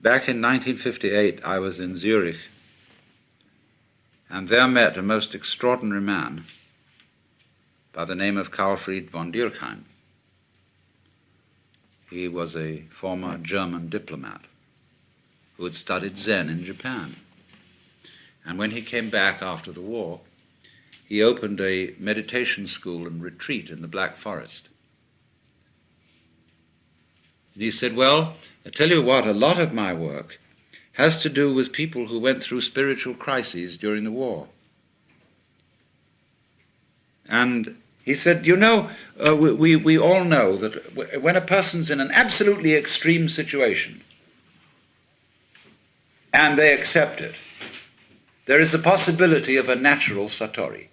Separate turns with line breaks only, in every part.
back in 1958, I was in Zurich and there met a most extraordinary man by the name of Karlfried von Dürckheim. He was a former German diplomat who had studied Zen in Japan. And when he came back after the war, he opened a meditation school and retreat in the Black Forest. And he said, Well, I tell you what, a lot of my work has to do with people who went through spiritual crises during the war. And he said, You know, uh, we, we all know that when a person's in an absolutely extreme situation and they accept it, there is a possibility of a natural satori.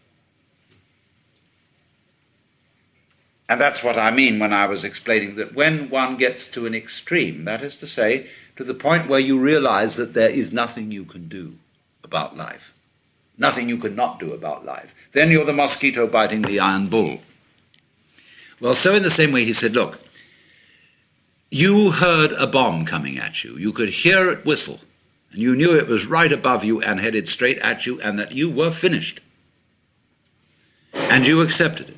And that's what I mean when I was explaining that when one gets to an extreme, that is to say, to the point where you realize that there is nothing you can do about life, nothing you can not do about life, then you're the mosquito biting the iron bull. Well, so in the same way, he said, Look, you heard a bomb coming at you, you could hear it whistle, and you knew it was right above you and headed straight at you, and that you were finished. And you accepted it.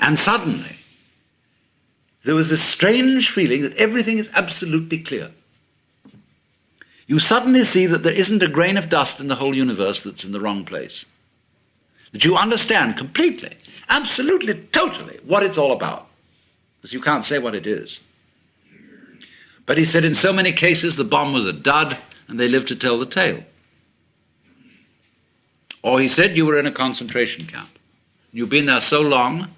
And suddenly, there was a strange feeling that everything is absolutely clear. You suddenly see that there isn't a grain of dust in the whole universe that's in the wrong place. That you understand completely, absolutely, totally what it's all about. Because you can't say what it is. But he said in so many cases the bomb was a dud and they lived to tell the tale. Or he said you were in a concentration camp. You've been there so long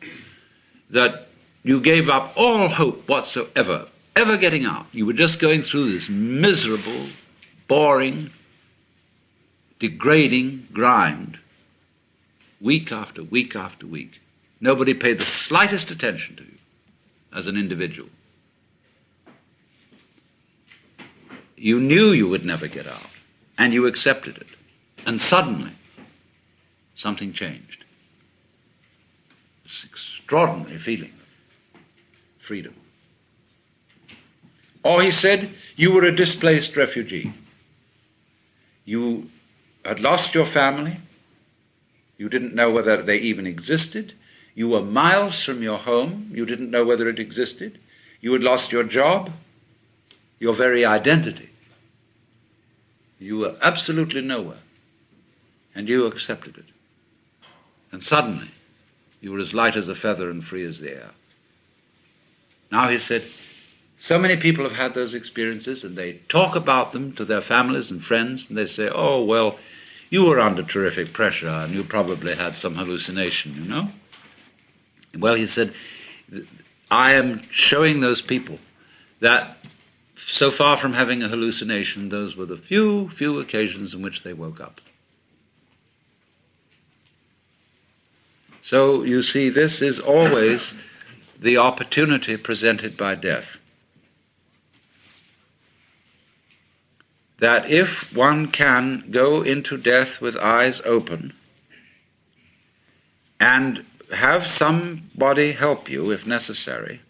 that you gave up all hope whatsoever, ever getting out. You were just going through this miserable, boring, degrading grind, week after week after week. Nobody paid the slightest attention to you as an individual. You knew you would never get out, and you accepted it. And suddenly, something changed. This extraordinary feeling freedom. Or he said, you were a displaced refugee. You had lost your family. You didn't know whether they even existed. You were miles from your home. You didn't know whether it existed. You had lost your job, your very identity. You were absolutely nowhere. And you accepted it. And suddenly, you were as light as a feather and free as the air. Now he said, so many people have had those experiences and they talk about them to their families and friends and they say, oh, well, you were under terrific pressure and you probably had some hallucination, you know? Well, he said, I am showing those people that so far from having a hallucination, those were the few, few occasions in which they woke up. So you see, this is always the opportunity presented by death. That if one can go into death with eyes open and have somebody help you, if necessary,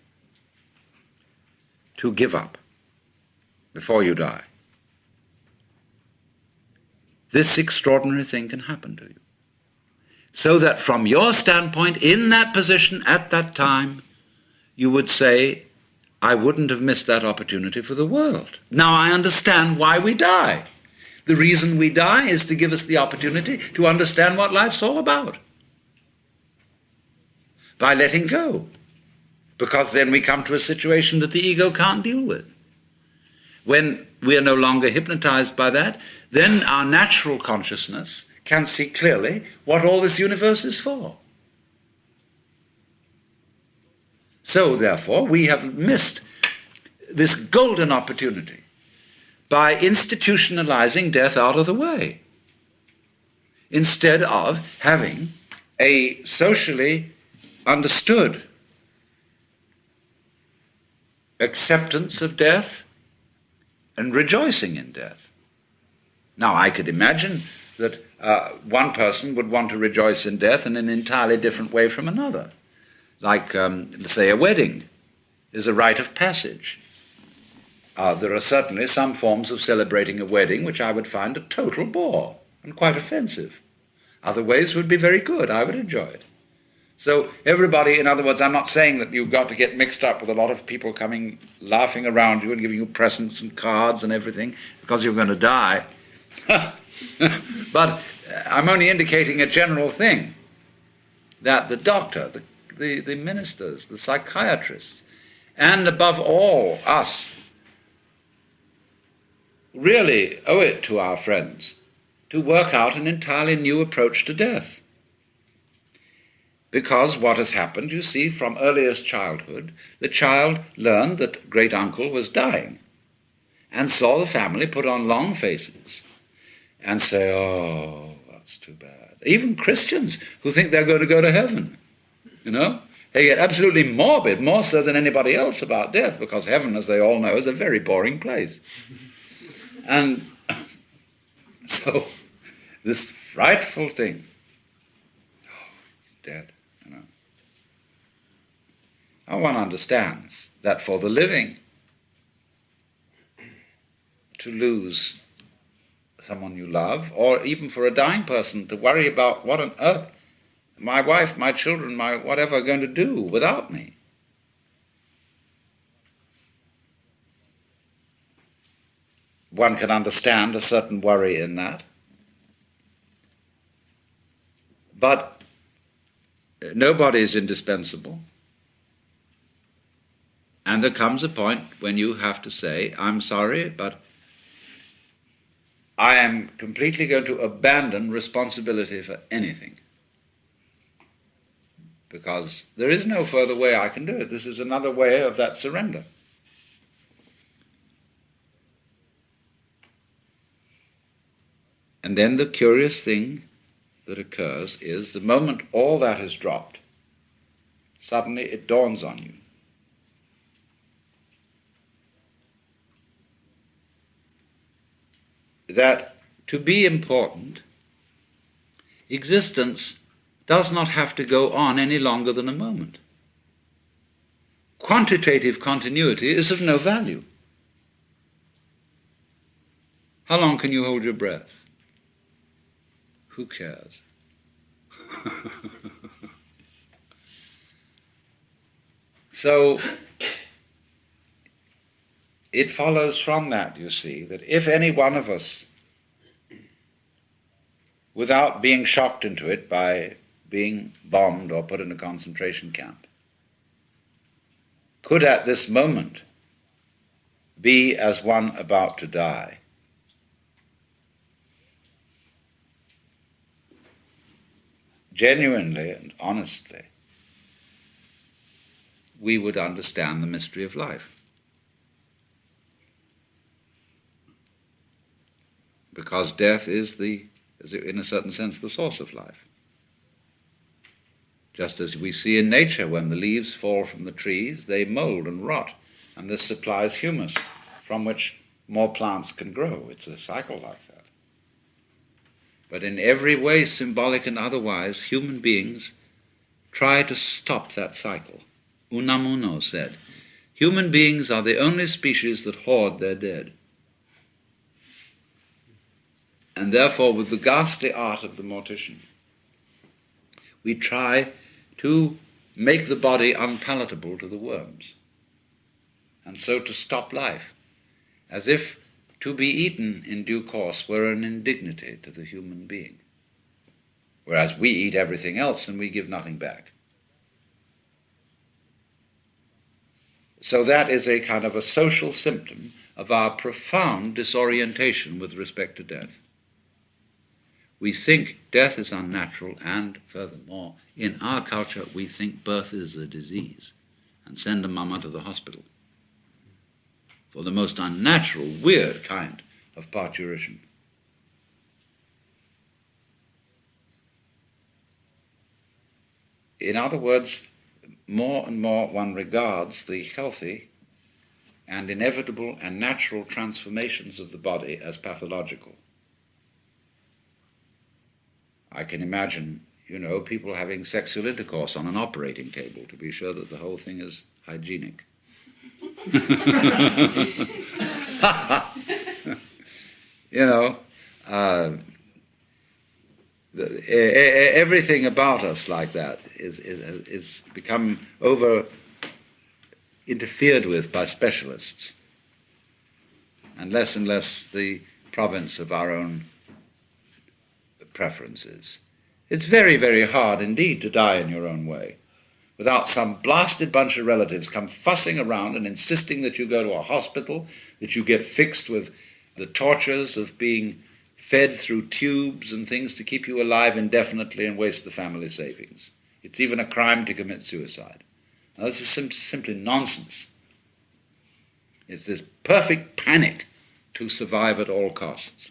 to give up before you die, this extraordinary thing can happen to you. So that from your standpoint, in that position at that time, you would say, I wouldn't have missed that opportunity for the world. Now I understand why we die. The reason we die is to give us the opportunity to understand what life's all about. By letting go. Because then we come to a situation that the ego can't deal with. When we are no longer hypnotized by that, then our natural consciousness can see clearly what all this universe is for. So, therefore, we have missed this golden opportunity by institutionalizing death out of the way instead of having a socially understood acceptance of death and rejoicing in death. Now, I could imagine that uh, one person would want to rejoice in death in an entirely different way from another like, um, say, a wedding is a rite of passage. Uh, there are certainly some forms of celebrating a wedding which I would find a total bore and quite offensive. Other ways would be very good. I would enjoy it. So, everybody, in other words, I'm not saying that you've got to get mixed up with a lot of people coming laughing around you and giving you presents and cards and everything because you're going to die. but uh, I'm only indicating a general thing that the doctor, the, the, the ministers, the psychiatrists, and above all, us, really owe it to our friends to work out an entirely new approach to death. Because what has happened, you see, from earliest childhood, the child learned that great uncle was dying and saw the family put on long faces and say, oh, that's too bad. Even Christians who think they're going to go to heaven, you know, they get absolutely morbid, more so than anybody else about death, because heaven, as they all know, is a very boring place. And so, this frightful thing, oh, he's dead, you know. Now one understands that for the living, to lose someone you love, or even for a dying person to worry about what on earth my wife, my children, my whatever are going to do without me. One can understand a certain worry in that. But nobody is indispensable. And there comes a point when you have to say, I'm sorry, but I am completely going to abandon responsibility for anything. Because there is no further way I can do it. This is another way of that surrender. And then the curious thing that occurs is the moment all that has dropped, suddenly it dawns on you. That to be important, existence does not have to go on any longer than a moment. Quantitative continuity is of no value. How long can you hold your breath? Who cares? so it follows from that, you see, that if any one of us, without being shocked into it by being bombed or put in a concentration camp, could at this moment be as one about to die, genuinely and honestly, we would understand the mystery of life. Because death is the, is in a certain sense, the source of life. Just as we see in nature, when the leaves fall from the trees, they mold and rot, and this supplies humus from which more plants can grow. It's a cycle like that. But in every way, symbolic and otherwise, human beings try to stop that cycle. Unamuno said, Human beings are the only species that hoard their dead. And therefore, with the ghastly art of the mortician, we try to make the body unpalatable to the worms, and so to stop life, as if to be eaten in due course were an indignity to the human being, whereas we eat everything else and we give nothing back. So that is a kind of a social symptom of our profound disorientation with respect to death. We think death is unnatural, and furthermore, in our culture, we think birth is a disease and send a mama to the hospital for the most unnatural, weird kind of parturition. In other words, more and more one regards the healthy and inevitable and natural transformations of the body as pathological. I can imagine, you know, people having sexual intercourse on an operating table to be sure that the whole thing is hygienic. you know, uh, the, everything about us like that is, is, is become over interfered with by specialists, and less and less the province of our own preferences. It's very, very hard indeed to die in your own way without some blasted bunch of relatives come fussing around and insisting that you go to a hospital, that you get fixed with the tortures of being fed through tubes and things to keep you alive indefinitely and waste the family savings. It's even a crime to commit suicide. Now, this is sim- simply nonsense. It's this perfect panic to survive at all costs.